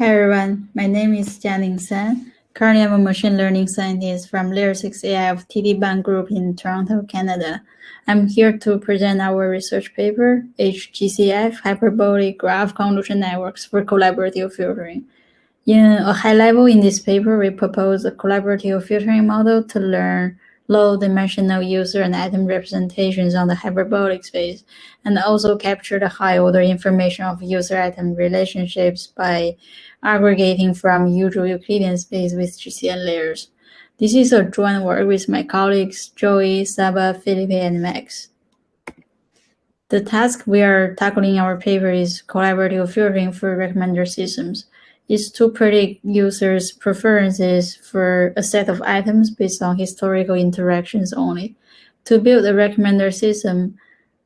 Hi everyone, my name is Jianing Sun. Currently, I'm a machine learning scientist from Layer 6 AI of TD Bank Group in Toronto, Canada. I'm here to present our research paper, HGCF Hyperbolic Graph Convolution Networks for Collaborative Filtering. In a high level in this paper, we propose a collaborative filtering model to learn low-dimensional user and item representations on the hyperbolic space, and also capture the high-order information of user-item relationships by aggregating from usual Euclidean space with GCN layers. This is a joint work with my colleagues Joey, Saba, Felipe, and Max. The task we are tackling in our paper is collaborative filtering for recommender systems is to predict users' preferences for a set of items based on historical interactions only. To build a recommender system,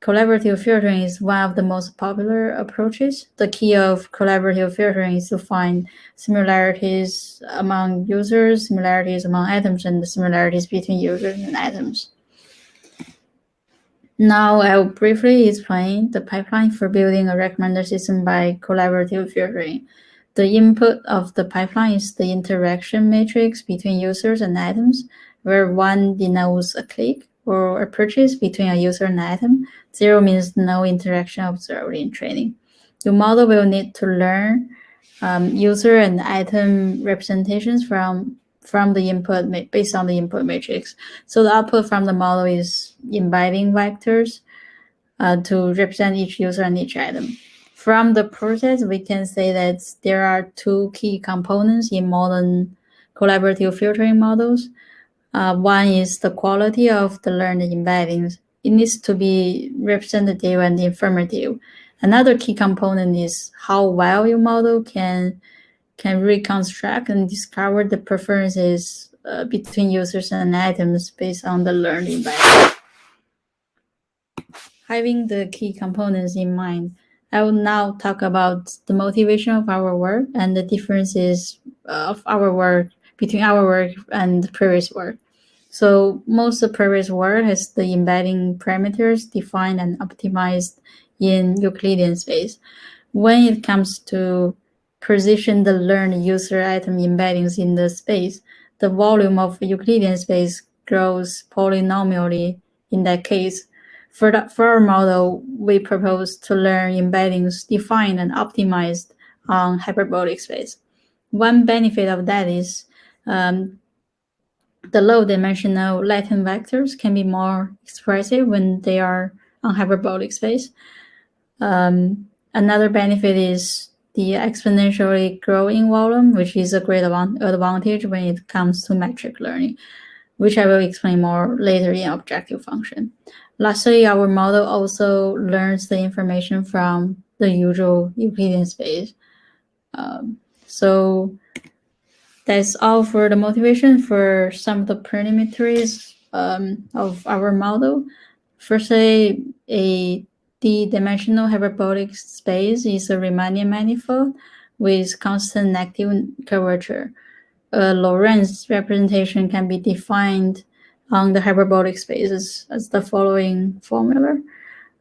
collaborative filtering is one of the most popular approaches. The key of collaborative filtering is to find similarities among users, similarities among items, and the similarities between users and items. Now I'll briefly explain the pipeline for building a recommender system by collaborative filtering. The input of the pipeline is the interaction matrix between users and items, where one denotes a click or a purchase between a user and item. Zero means no interaction observed in training. Your model will need to learn um, user and item representations from from the input based on the input matrix. So the output from the model is embedding vectors uh, to represent each user and each item. From the process, we can say that there are two key components in modern collaborative filtering models. Uh, one is the quality of the learned embeddings. It needs to be representative and informative. Another key component is how well your model can can reconstruct and discover the preferences uh, between users and items based on the learned embedding. Having the key components in mind, I will now talk about the motivation of our work and the differences of our work between our work and the previous work. So most of the previous work has the embedding parameters defined and optimized in Euclidean space. When it comes to position the learned user item embeddings in the space, the volume of Euclidean space grows polynomially in that case for, the, for our model, we propose to learn embeddings defined and optimized on hyperbolic space. One benefit of that is um, the low-dimensional latent vectors can be more expressive when they are on hyperbolic space. Um, another benefit is the exponentially growing volume, which is a great advantage when it comes to metric learning, which I will explain more later in objective function. Lastly, our model also learns the information from the usual Euclidean space. Um, so that's all for the motivation for some of the parameters um, of our model. Firstly, a d-dimensional hyperbolic space is a Riemannian manifold with constant negative curvature. A Lorentz representation can be defined on the hyperbolic spaces as the following formula,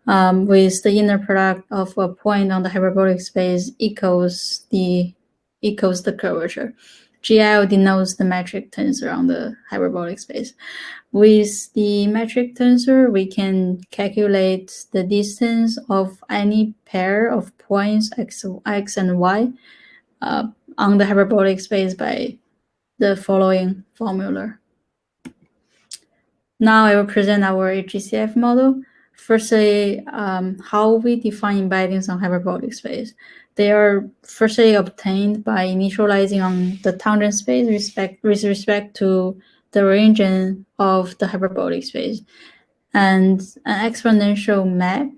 um, with the inner product of a point on the hyperbolic space equals the equals the curvature. GL denotes the metric tensor on the hyperbolic space. With the metric tensor, we can calculate the distance of any pair of points x, x and y uh, on the hyperbolic space by the following formula. Now I will present our HGCF model. Firstly, um, how we define embeddings on hyperbolic space. They are firstly obtained by initializing on the tangent space respect, with respect to the region of the hyperbolic space. And an exponential map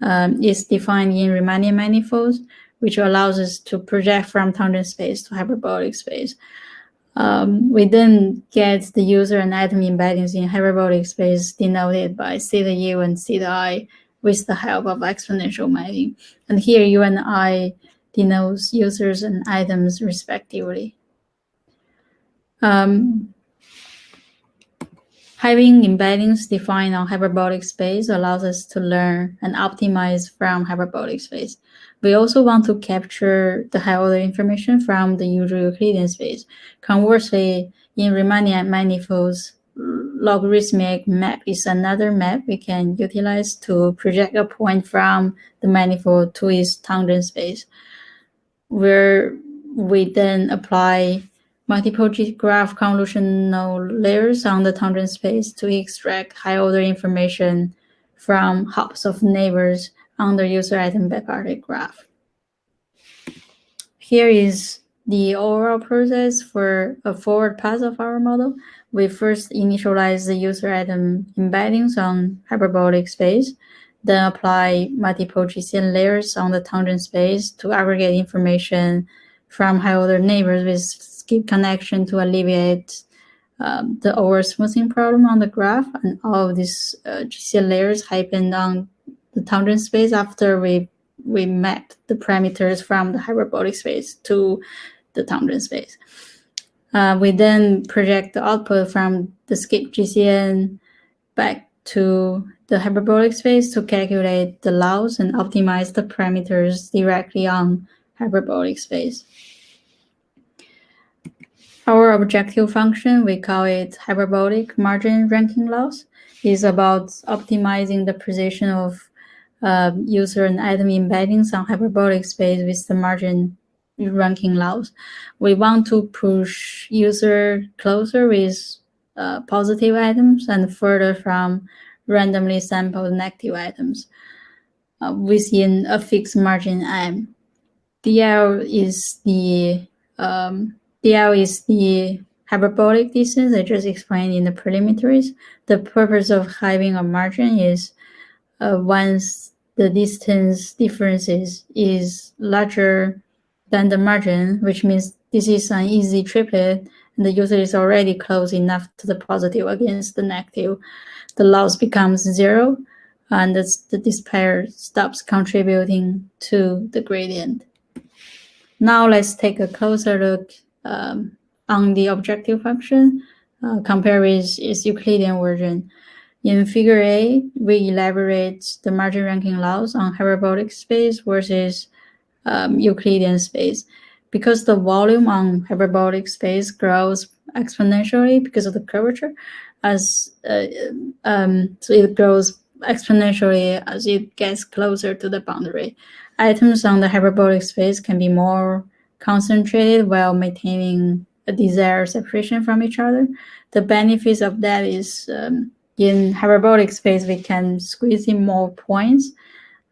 um, is defined in Riemannian manifolds, which allows us to project from tangent space to hyperbolic space. Um, we then get the user and item embeddings in hyperbolic space denoted by theta u and theta i with the help of exponential mapping. And here u and i denotes users and items respectively. Um, Having embeddings defined on hyperbolic space allows us to learn and optimize from hyperbolic space. We also want to capture the high order information from the usual Euclidean space. Conversely, in Riemannian manifolds, logarithmic map is another map we can utilize to project a point from the manifold to its tangent space, where we then apply multiple graph convolutional layers on the tangent space to extract high-order information from hops of neighbors on the user item bipartite graph. Here is the overall process for a forward pass of our model. We first initialize the user item embeddings on hyperbolic space, then apply multiple GCN layers on the tangent space to aggregate information from high-order neighbors with skip connection to alleviate um, the over smoothing problem on the graph. And all of these uh, GCN layers happen on the tangent space after we we map the parameters from the hyperbolic space to the tangent space. Uh, we then project the output from the skip GCN back to the hyperbolic space to calculate the loss and optimize the parameters directly on hyperbolic space. Our objective function, we call it hyperbolic margin ranking loss, is about optimizing the position of uh, user and item embeddings on hyperbolic space with the margin ranking loss. We want to push user closer with uh, positive items and further from randomly sampled negative items uh, within a fixed margin M. DL is the um, DL is the hyperbolic distance I just explained in the preliminaries. The purpose of having a margin is uh, once the distance differences is larger than the margin, which means this is an easy triplet and the user is already close enough to the positive against the negative, the loss becomes zero and the, pair stops contributing to the gradient. Now let's take a closer look um, on the objective function, uh, compare with its Euclidean version. In figure A, we elaborate the margin ranking loss on hyperbolic space versus um, Euclidean space. Because the volume on hyperbolic space grows exponentially because of the curvature, as uh, um, so it grows exponentially as it gets closer to the boundary. Items on the hyperbolic space can be more concentrated while maintaining a desired separation from each other. The benefits of that is um, in hyperbolic space, we can squeeze in more points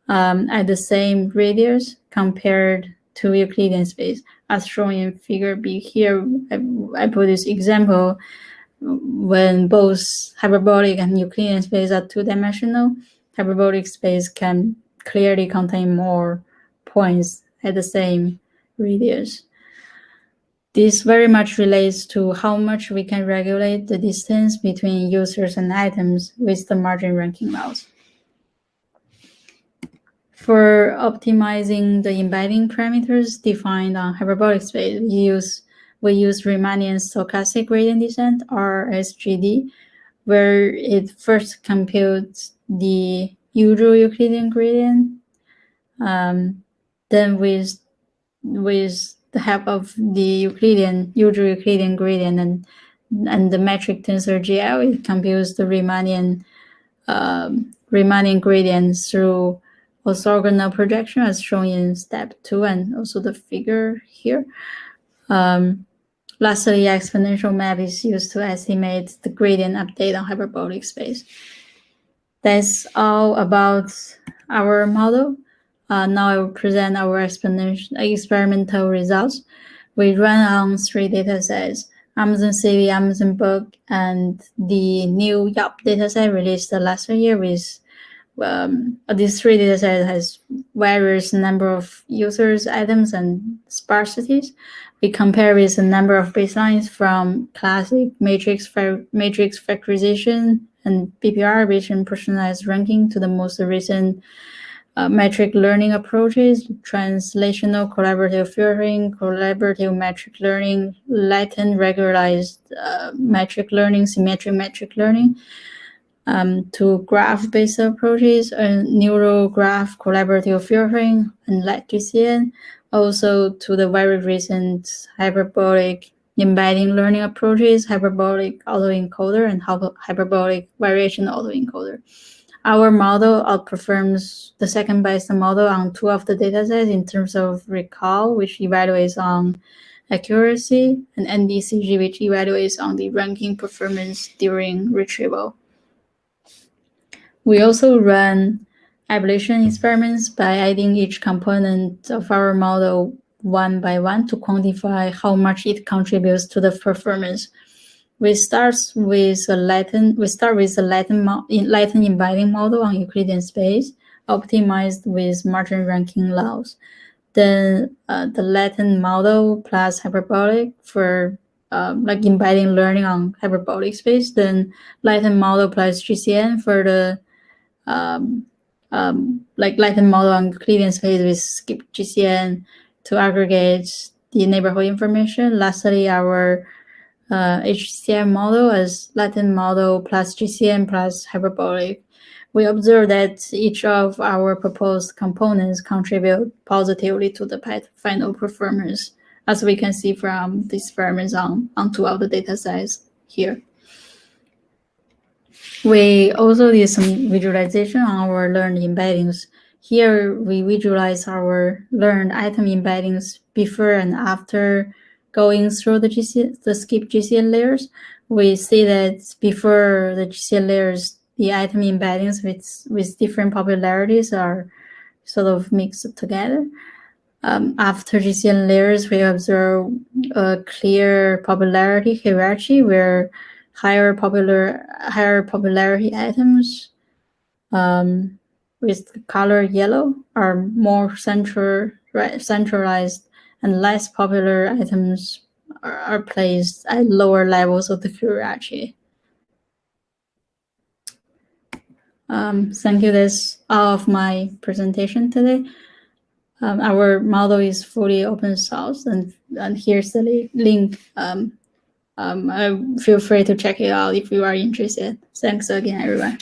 um, at the same radius compared to Euclidean space. As shown in figure B here, I, I put this example when both hyperbolic and Euclidean space are two-dimensional, hyperbolic space can clearly contain more points at the same radius. This very much relates to how much we can regulate the distance between users and items with the margin ranking loss. For optimizing the embedding parameters defined on hyperbolic space, we use we use Riemannian stochastic gradient descent, or SGD, where it first computes the usual Euclidean gradient. Um, then with with the help of the Euclidean usual Euclidean gradient and and the metric tensor GL, it computes the Riemannian um, Riemannian gradient through orthogonal projection as shown in step two and also the figure here. Um, lastly, exponential map is used to estimate the gradient update on hyperbolic space. That's all about our model. Uh, now I will present our experimental results. We run on three data sets, Amazon CD, Amazon Book, and the new Yelp dataset released the last year with um, this three data set has various number of users, items, and sparsities. We compare with the number of baselines from classic matrix matrix factorization and BPR Bayesian personalized ranking to the most recent uh, metric learning approaches, translational collaborative filtering, collaborative metric learning, latent regularized uh, metric learning, symmetric metric learning, um, to graph-based approaches, uh, neural graph collaborative filtering, and LightGCN, also to the very recent hyperbolic embedding learning approaches, hyperbolic autoencoder, and hyperbolic variation autoencoder. Our model outperforms the second best model on two of the datasets in terms of recall, which evaluates on accuracy, and NDCG, which evaluates on the ranking performance during retrieval. We also run ablation experiments by adding each component of our model one by one to quantify how much it contributes to the performance. We start with a Latin. We start with a Latin, Latin embedding model on Euclidean space, optimized with margin ranking loss. Then uh, the Latin model plus hyperbolic for um, like embedding learning on hyperbolic space. Then Latin model plus GCN for the um, um, like Latin model on Euclidean space with skip GCN to aggregate the neighborhood information. Lastly, our uh, HCM model as Latin model plus GCN plus hyperbolic, we observe that each of our proposed components contribute positively to the final performance, as we can see from the experiments on, on two of the data sets here. We also did some visualization on our learned embeddings. Here, we visualize our learned item embeddings before and after going through the, GC, the skip GCN layers, we see that before the GCN layers, the item embeddings with, with different popularities are sort of mixed together. Um, after GCN layers, we observe a clear popularity hierarchy where higher popular higher popularity items um, with color yellow are more central, right, centralized and less popular items are, are placed at lower levels of the hierarchy. Um, thank you. That's all of my presentation today. Um, our model is fully open source, and, and here's the link. Um, um, feel free to check it out if you are interested. Thanks again, everyone.